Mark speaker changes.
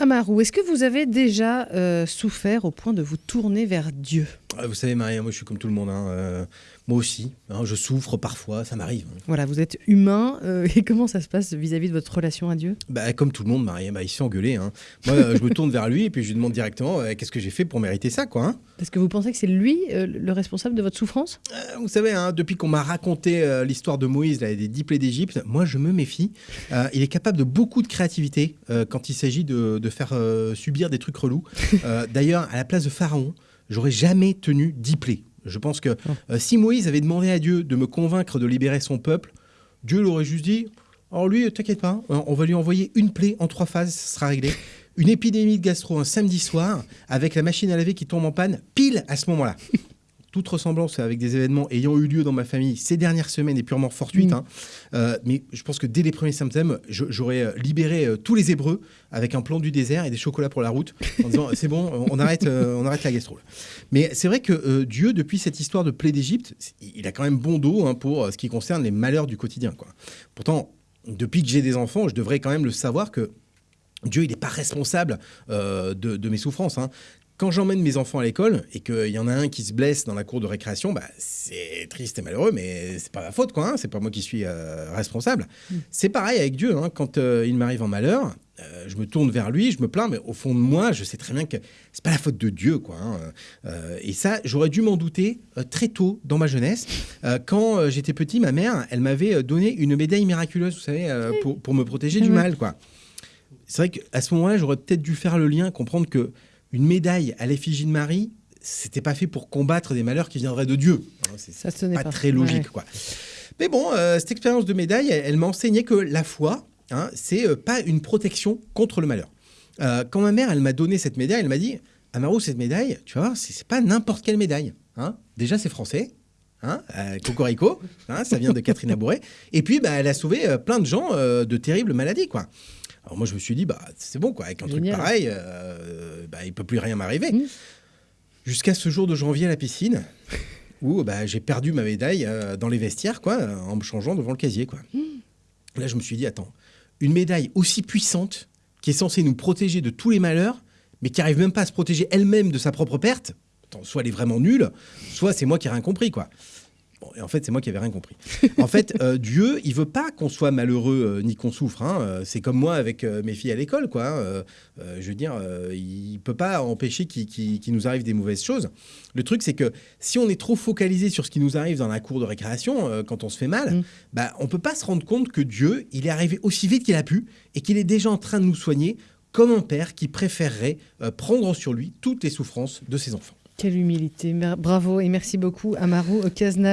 Speaker 1: Amarou, est-ce que vous avez déjà euh, souffert au point de vous tourner vers Dieu?
Speaker 2: Vous savez, Marie, moi je suis comme tout le monde. Hein, euh, moi aussi, hein, je souffre parfois, ça m'arrive. Hein.
Speaker 1: Voilà, vous êtes humain. Euh, et comment ça se passe vis-à-vis de votre relation à Dieu?
Speaker 2: Bah, Comme tout le monde, Marie, bah, il se fait engueuler. Moi, je me tourne vers lui et puis je lui demande directement qu'est-ce que j'ai fait pour mériter ça. quoi.
Speaker 1: Parce que vous pensez que c'est lui le responsable de votre souffrance?
Speaker 2: Vous savez, depuis qu'on m'a raconté l'histoire de Moïse là, et des dix plaies d'Égypte, moi je me méfie. il est capable de beaucoup de créativité quand il s'agit de de faire euh, subir des trucs relous. Euh, d'ailleurs, à la place de Pharaon, j'aurais jamais tenu dix plaies. Je pense que euh, si Moïse avait demandé à Dieu de me convaincre de libérer son peuple, Dieu l'aurait juste dit Alors lui, t'inquiète pas, on va lui envoyer une plaie en trois phases, ça sera réglé. Une épidémie de gastro un samedi soir, avec la machine à laver qui tombe en panne, pile à ce moment-là toute ressemblance avec des événements ayant eu lieu dans ma famille ces dernières semaines est purement fortuite. Mm. Hein. Euh, mais je pense que dès les premiers symptômes, j'aurais euh, libéré euh, tous les Hébreux avec un plan du désert et des chocolats pour la route en disant c'est bon, on arrête, on arrête la gastro. Mais c'est vrai que Dieu, depuis cette histoire de plaie d'Égypte, il a quand même bon dos hein, pour ce qui concerne les malheurs du quotidien. Quoi. Pourtant, depuis que j'ai des enfants, je devrais quand même le savoir que Dieu, il n'est pas responsable de, mes souffrances. Hein quand j'emmène mes enfants à l'école et qu'il y en a un qui se blesse dans la cour de récréation, bah, c'est triste et malheureux, mais c'est pas ma faute, quoi. Hein, c'est pas moi qui suis euh, responsable. Mm. C'est pareil avec Dieu. Hein, quand euh, il m'arrive en malheur, euh, je me tourne vers lui, je me plains, mais au fond de moi, je sais très bien que c'est pas la faute de Dieu, quoi. Hein, et ça, j'aurais dû m'en douter très tôt dans ma jeunesse. quand j'étais petit, ma mère, elle m'avait donné une médaille miraculeuse, vous savez, pour, pour, me protéger du mal, quoi. C'est vrai qu'à ce moment-là, j'aurais peut-être dû faire le lien, comprendre que une médaille à l'effigie de Marie, c'était pas fait pour combattre des malheurs qui viendraient de Dieu.
Speaker 1: C'est pas,
Speaker 2: pas, très logique, quoi. Mais bon, euh, cette expérience de médaille, elle, m'a enseigné que la foi, hein, c'est euh, pas une protection contre le malheur. Euh, quand ma mère, elle m'a donné cette médaille, elle m'a dit Amarou, cette médaille, tu vois, c'est pas n'importe quelle médaille. Hein. Déjà, c'est français. Hein, Cocorico, hein, ça vient de Catherine Abouré. Et puis, bah, elle a sauvé plein de gens de terribles maladies, quoi. Alors moi, je me suis dit, bah, c'est bon, quoi. Avec un truc pareil, euh, bah, il peut plus rien m'arriver. Mmh. Jusqu'à ce jour de janvier à la piscine, où bah, j'ai perdu ma médaille euh, dans les vestiaires, quoi, en me changeant devant le casier, quoi. Mmh. Là, je me suis dit, attends, une médaille aussi puissante, qui est censée nous protéger de tous les malheurs, mais qui arrive même pas à se protéger elle-même de sa propre perte, soit elle est vraiment nulle, soit c'est moi qui ai rien compris, quoi et en fait, c'est moi qui avais rien compris. en fait, euh, Dieu, il veut pas qu'on soit malheureux euh, ni qu'on souffre. Hein. Euh, c'est comme moi avec mes filles à l'école, quoi. Hein. je veux dire, il peut pas empêcher qu'il nous arrive des mauvaises choses. Le truc, c'est que si on est trop focalisé sur ce qui nous arrive dans la cour de récréation, quand on se fait mal, mm. bah, on peut pas se rendre compte que Dieu, il est arrivé aussi vite qu'il a pu et qu'il est déjà en train de nous soigner comme un père qui préférerait prendre sur lui toutes les souffrances de ses enfants.
Speaker 1: Quelle humilité. Bravo et merci beaucoup, Amaru Cazenave.